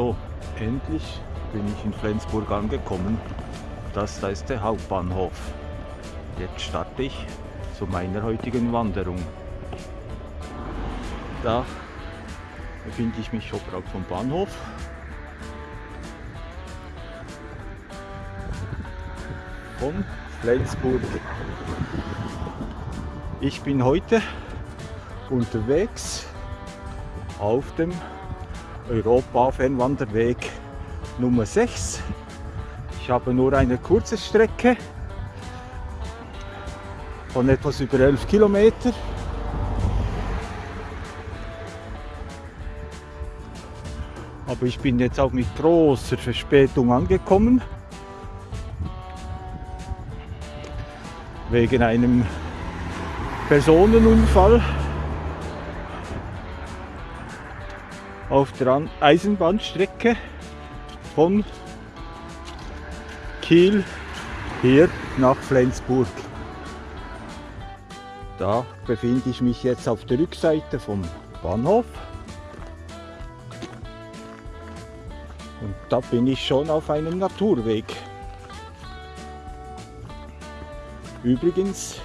So, endlich bin ich in Flensburg angekommen. Das da ist der Hauptbahnhof. Jetzt starte ich zu meiner heutigen Wanderung. Da befinde ich mich oberhalb vom Bahnhof. Von Flensburg. Ich bin heute unterwegs auf dem Europa-Fernwanderweg Nummer 6. Ich habe nur eine kurze Strecke von etwas über 11 Kilometer. Aber ich bin jetzt auch mit großer Verspätung angekommen. Wegen einem Personenunfall auf der Eisenbahnstrecke von Kiel hier nach Flensburg. Da befinde ich mich jetzt auf der Rückseite vom Bahnhof. Und da bin ich schon auf einem Naturweg. Übrigens,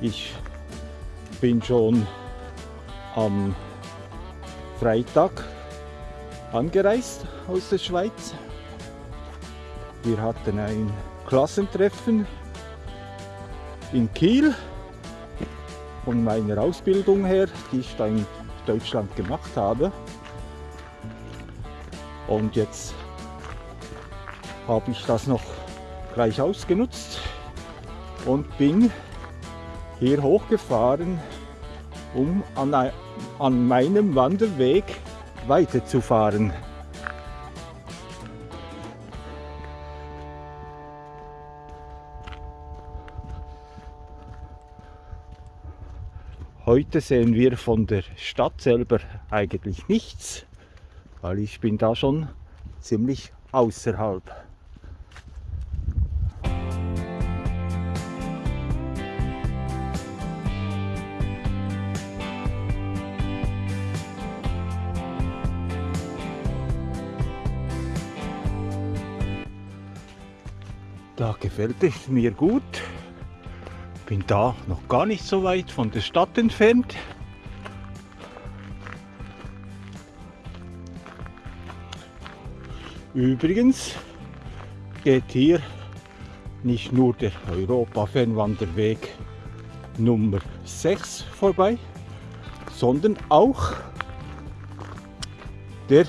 ich bin schon am Freitag angereist aus der Schweiz. Wir hatten ein Klassentreffen in Kiel von meiner Ausbildung her, die ich da in Deutschland gemacht habe. Und jetzt habe ich das noch gleich ausgenutzt und bin hier hochgefahren, um an, an meinem Wanderweg weiterzufahren. Heute sehen wir von der Stadt selber eigentlich nichts, weil ich bin da schon ziemlich außerhalb. Gefällt es mir gut. Bin da noch gar nicht so weit von der Stadt entfernt. Übrigens geht hier nicht nur der Europa-Fernwanderweg Nummer 6 vorbei, sondern auch der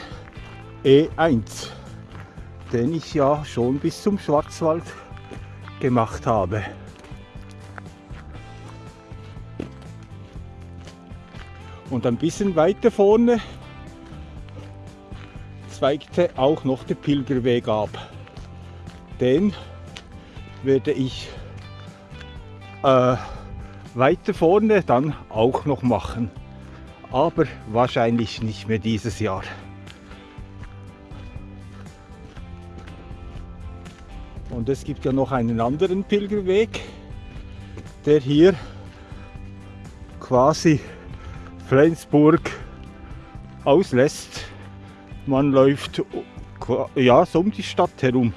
E1, den ich ja schon bis zum Schwarzwald gemacht habe. Und ein bisschen weiter vorne zweigte auch noch der Pilgerweg ab. Den werde ich äh, weiter vorne dann auch noch machen. Aber wahrscheinlich nicht mehr dieses Jahr. Und es gibt ja noch einen anderen Pilgerweg, der hier quasi Flensburg auslässt. Man läuft ja, so um die Stadt herum.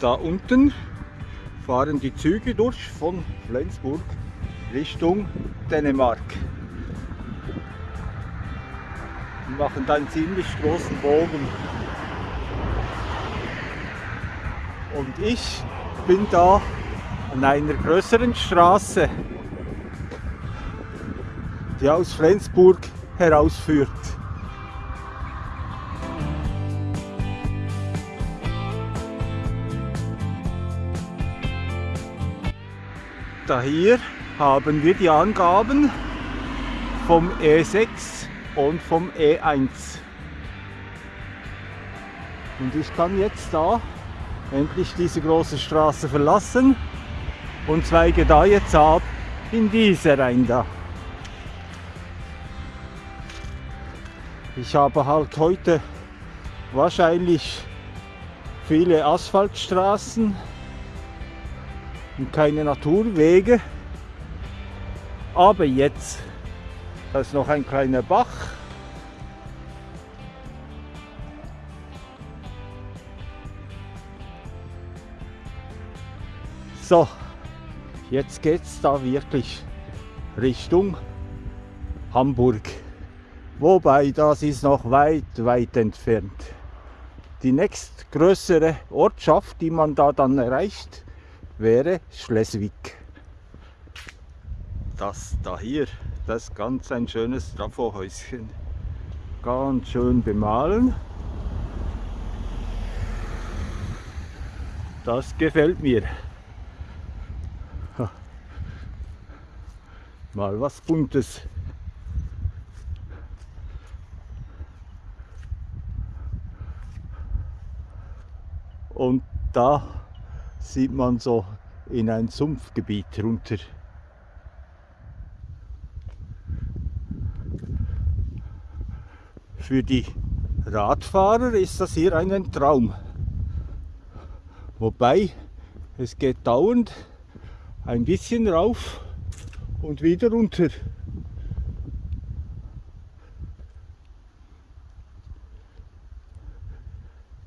Da unten fahren die Züge durch von Flensburg Richtung Dänemark. Und machen da einen ziemlich großen Bogen. Und ich bin da an einer größeren Straße, die aus Flensburg herausführt. Da hier haben wir die Angaben vom E6 und vom E1. Und ich kann jetzt da endlich diese große Straße verlassen und zweige da jetzt ab in diese rein da. Ich habe halt heute wahrscheinlich viele Asphaltstraßen und keine Naturwege. Aber jetzt Da ist noch ein kleiner Bach. So, jetzt geht es da wirklich Richtung Hamburg. Wobei das ist noch weit, weit entfernt. Die nächstgrößere Ortschaft, die man da dann erreicht, wäre Schleswig. Das da hier, das ist ganz ein schönes Trafohäuschen. Ganz schön bemalen. Das gefällt mir. Mal was Buntes. Und da sieht man so in ein Sumpfgebiet runter. Für die Radfahrer ist das hier ein Traum. Wobei es geht dauernd ein bisschen rauf und wieder runter.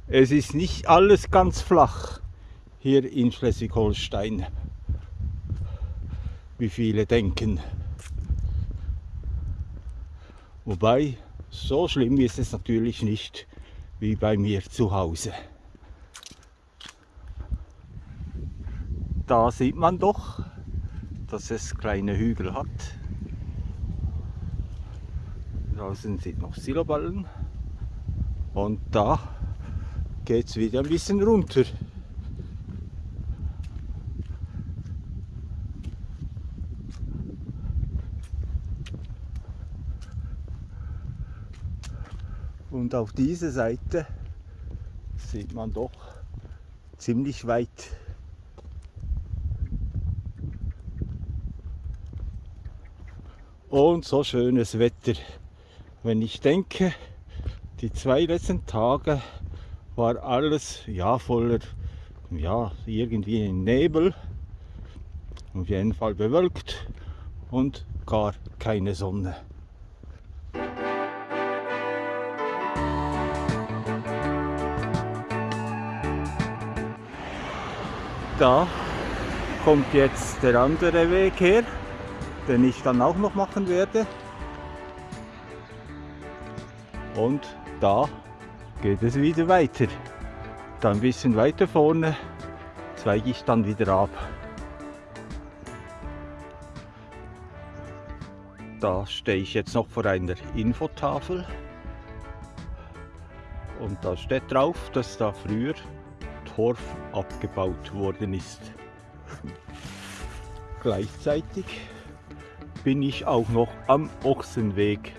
Es ist nicht alles ganz flach hier in Schleswig-Holstein, wie viele denken. Wobei, so schlimm ist es natürlich nicht wie bei mir zu Hause. Da sieht man doch, dass es kleine Hügel hat. Draußen sind noch Siloballen und da geht es wieder ein bisschen runter. Und auf dieser Seite sieht man doch ziemlich weit. Und so schönes Wetter. Wenn ich denke, die zwei letzten Tage war alles ja voller, ja, irgendwie Nebel, auf jeden Fall bewölkt und gar keine Sonne. Da kommt jetzt der andere Weg her, den ich dann auch noch machen werde. Und da geht es wieder weiter. Dann ein bisschen weiter vorne zweige ich dann wieder ab. Da stehe ich jetzt noch vor einer Infotafel und da steht drauf, dass da früher Torf abgebaut worden ist. Gleichzeitig bin ich auch noch am Ochsenweg,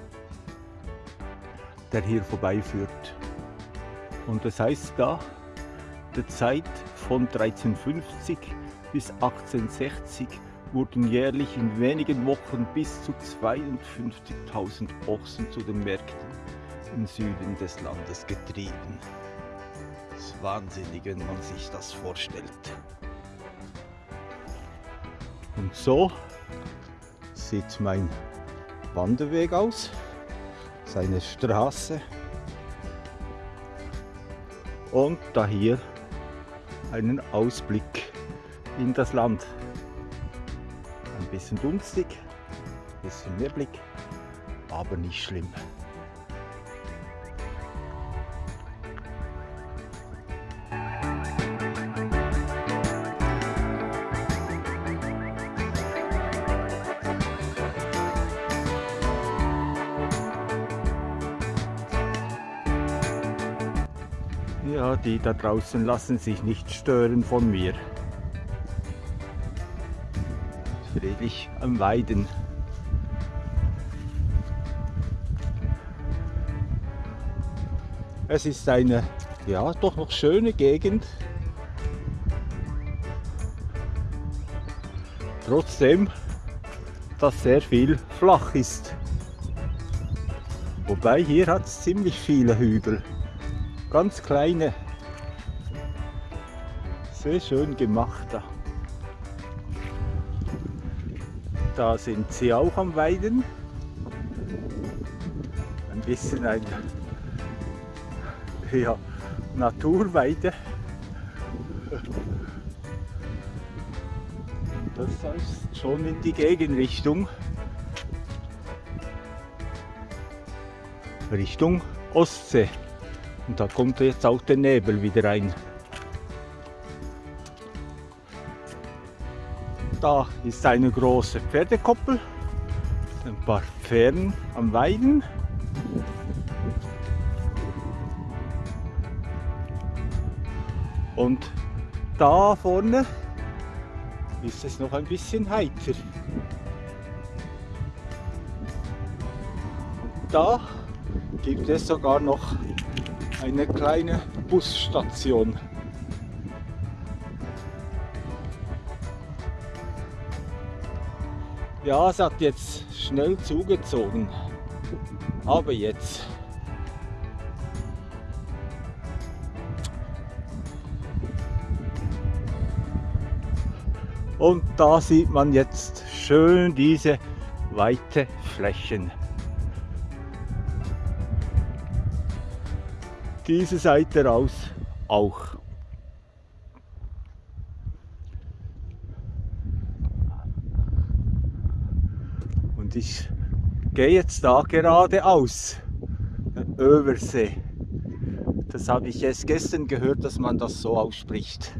der hier vorbeiführt. Und das heißt da, der Zeit von 1350 bis 1860 wurden jährlich in wenigen Wochen bis zu 52.000 Ochsen zu den Märkten im Süden des Landes getrieben. Das ist wahnsinnig, wenn man sich das vorstellt. Und so sieht mein Wanderweg aus, seine Straße und da hier einen Ausblick in das Land. Ein bisschen dunstig, ein bisschen Neblig, aber nicht schlimm. Die da draußen lassen sich nicht stören von mir. Friedlich am Weiden. Es ist eine, ja, doch noch schöne Gegend. Trotzdem, dass sehr viel flach ist. Wobei hier hat es ziemlich viele Hügel ganz kleine. Sehr schön gemacht da. Da sind sie auch am Weiden. bisschen ein ja, Naturweide. Das heißt schon in die Gegenrichtung. Richtung Ostsee. Und da kommt jetzt auch der Nebel wieder rein. Da ist eine große Pferdekoppel, ein paar Pferden am Weiden. Und da vorne ist es noch ein bisschen heiter. Und da gibt es sogar noch eine kleine Busstation. Ja, es hat jetzt schnell zugezogen. Aber jetzt. Und da sieht man jetzt schön diese weite Flächen. Diese Seite raus auch. Und ich gehe jetzt da geradeaus. Översee. Das habe ich erst gestern gehört, dass man das so ausspricht.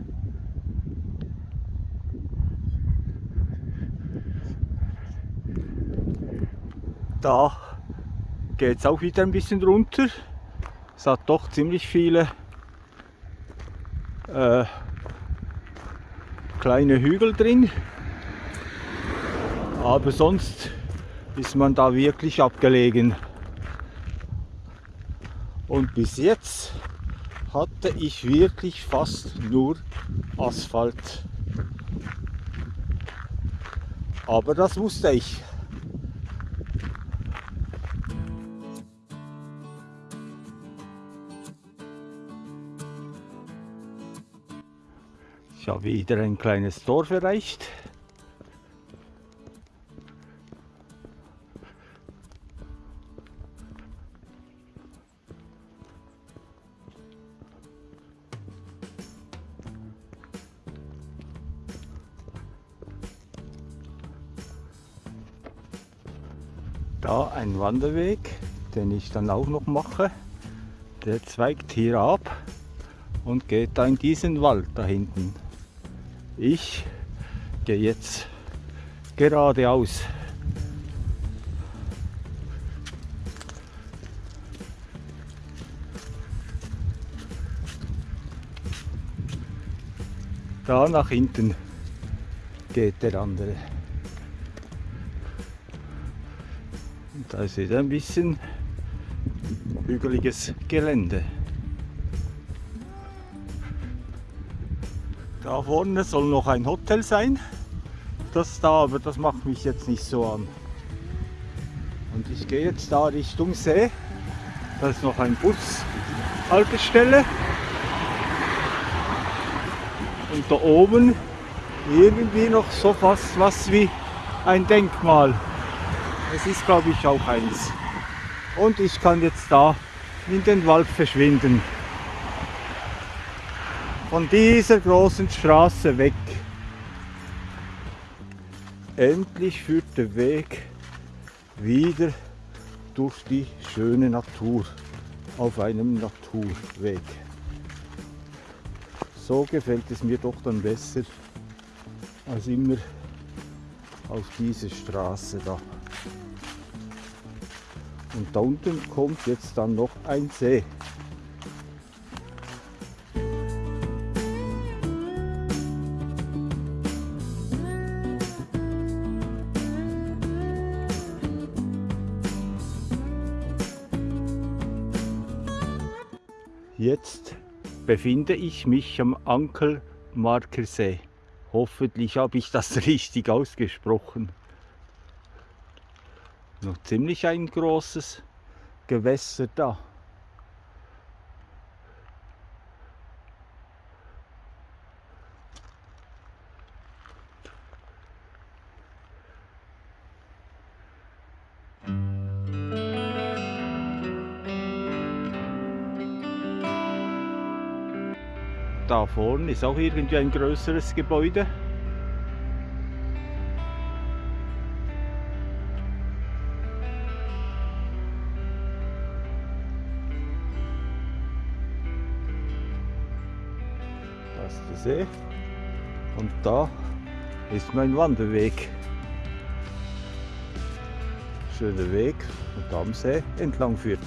Da geht es auch wieder ein bisschen runter. Es hat doch ziemlich viele äh, kleine Hügel drin. Aber sonst ist man da wirklich abgelegen. Und bis jetzt hatte ich wirklich fast nur Asphalt. Aber das wusste ich. Ich habe wieder ein kleines Dorf erreicht. Da ein Wanderweg, den ich dann auch noch mache. Der zweigt hier ab und geht da in diesen Wald da hinten. Ich gehe jetzt geradeaus. Da nach hinten geht der andere. Da ist wieder ein bisschen hügeliges Gelände. Da vorne soll noch ein Hotel sein. Das da, aber das macht mich jetzt nicht so an. Und ich gehe jetzt da Richtung See. Da ist noch ein Bushaltestelle. Und da oben irgendwie noch so fast was wie ein Denkmal. Es ist glaube ich auch eins. Und ich kann jetzt da in den Wald verschwinden von dieser großen Straße weg. Endlich führt der Weg wieder durch die schöne Natur auf einem Naturweg. So gefällt es mir doch dann besser als immer auf diese Straße da. Und da unten kommt jetzt dann noch ein See. Jetzt befinde ich mich am Ankelmarkersee. Hoffentlich habe ich das richtig ausgesprochen noch ziemlich ein großes Gewässer da. Da vorne ist auch irgendwie ein größeres Gebäude. See. Und da ist mein Wanderweg. Schöner Weg und am See entlang führt.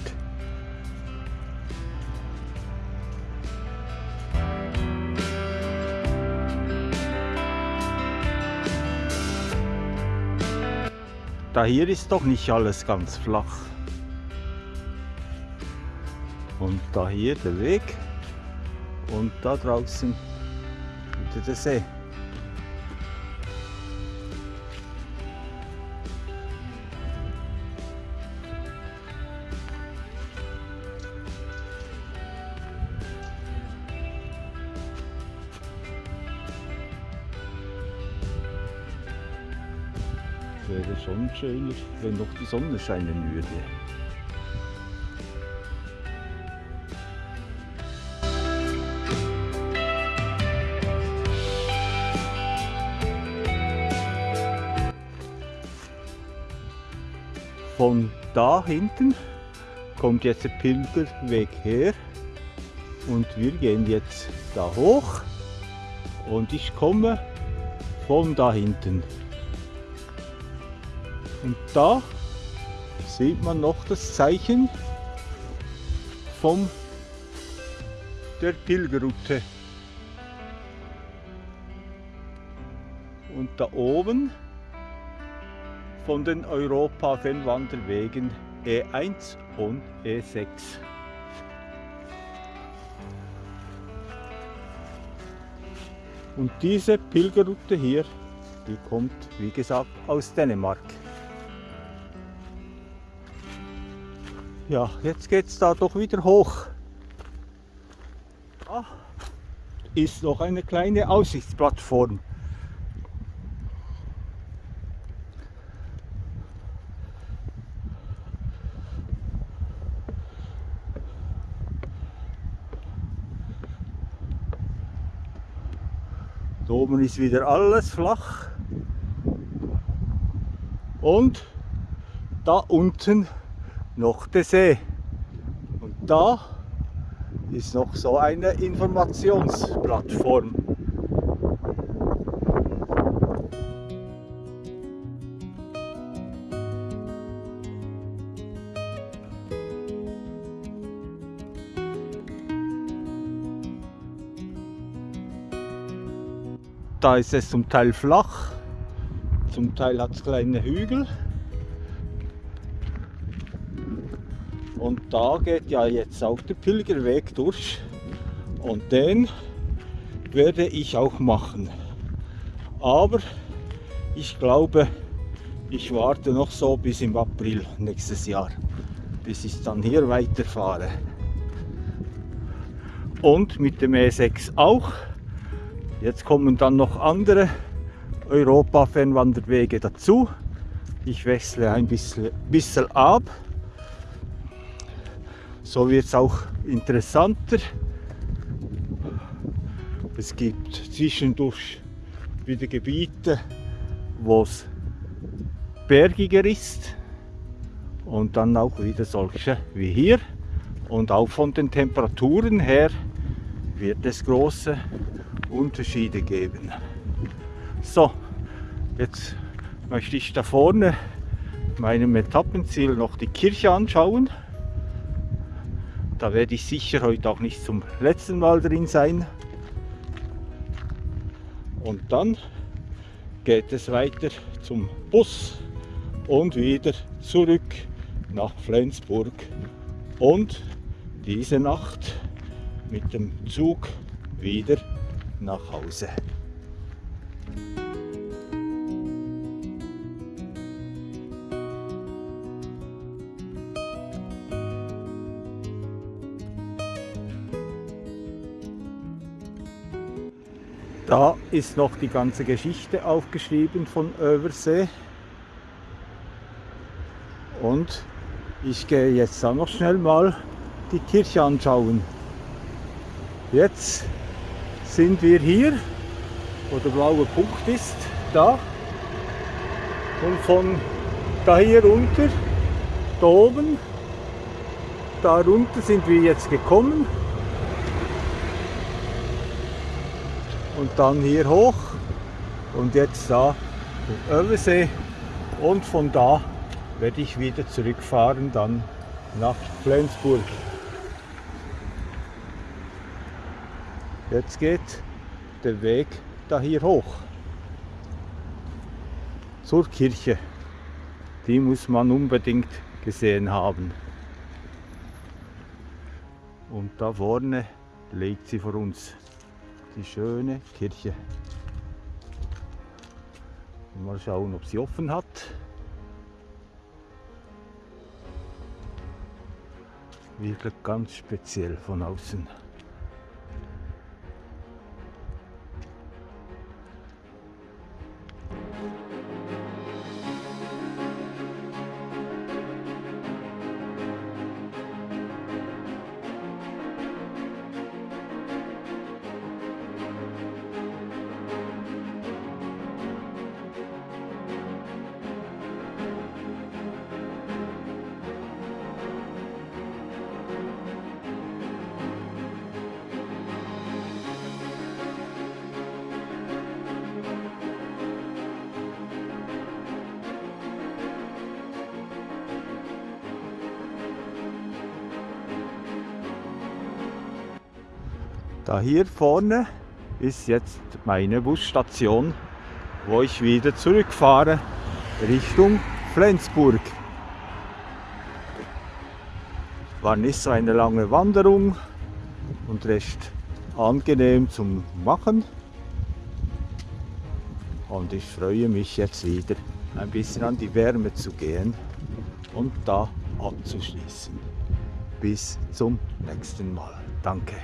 Da hier ist doch nicht alles ganz flach. Und da hier der Weg und da draußen wieder der See. wäre schon schöner, wenn noch die Sonne scheinen würde. Da hinten kommt jetzt der Pilgerweg her und wir gehen jetzt da hoch und ich komme von da hinten. Und da sieht man noch das Zeichen von der Pilgerroute. Und da oben von den Europa-Fernwanderwegen E1 und E6. Und diese Pilgerroute hier, die kommt wie gesagt aus Dänemark. Ja, jetzt geht es da doch wieder hoch. Ah, ist noch eine kleine Aussichtsplattform. Oben ist wieder alles flach. Und da unten noch der See. Und da ist noch so eine Informationsplattform. Da ist es zum Teil flach, zum Teil hat es kleine Hügel. Und da geht ja jetzt auch der Pilgerweg durch. Und den werde ich auch machen. Aber ich glaube, ich warte noch so bis im April nächstes Jahr, bis ich dann hier weiterfahre. Und mit dem E6 auch. Jetzt kommen dann noch andere Europa-Fernwanderwege dazu. Ich wechsle ein bisschen, bisschen ab. So wird es auch interessanter. Es gibt zwischendurch wieder Gebiete, wo es bergiger ist und dann auch wieder solche wie hier. Und auch von den Temperaturen her wird es große Unterschiede geben. So, jetzt möchte ich da vorne meinem Etappenziel noch die Kirche anschauen. Da werde ich sicher heute auch nicht zum letzten Mal drin sein. Und dann geht es weiter zum Bus und wieder zurück nach Flensburg. Und diese Nacht mit dem Zug wieder nach Hause. Da ist noch die ganze Geschichte aufgeschrieben von Översee. Und ich gehe jetzt dann noch schnell mal die Kirche anschauen. Jetzt sind wir hier, wo der blaue Punkt ist, da. Und von da hier runter, da oben, da runter sind wir jetzt gekommen. Und dann hier hoch und jetzt da den Översee und von da werde ich wieder zurückfahren dann nach Flensburg. Jetzt geht der Weg da hier hoch zur Kirche. Die muss man unbedingt gesehen haben. Und da vorne legt sie vor uns die schöne Kirche. Mal schauen, ob sie offen hat. Wirklich ganz speziell von außen. Da hier vorne ist jetzt meine Busstation, wo ich wieder zurückfahre Richtung Flensburg. War nicht so eine lange Wanderung und recht angenehm zum Machen. Und ich freue mich jetzt wieder ein bisschen an die Wärme zu gehen und da abzuschließen. Bis zum nächsten Mal. Danke.